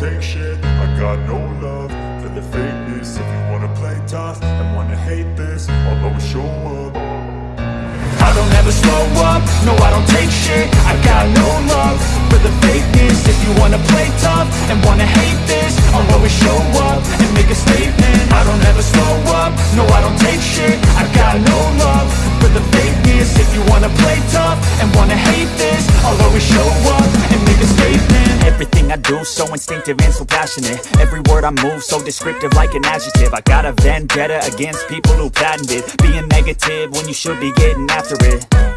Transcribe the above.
take shit. I got no love for the fakeness. If you wanna play tough and wanna hate this I'll always show up. I don't ever slow up, no I don't take shit. I got no love for the fakeness. If you wanna play tough and wanna hate this I'll always show up and make a statement. I don't ever slow up, no I don't take shit. I got no love for the fakeness. If you wanna play tough and wanna hate this I'll always show up Everything I do so instinctive and so passionate. Every word I move so descriptive like an adjective. I got a vendetta against people who patented Being negative when you should be getting after it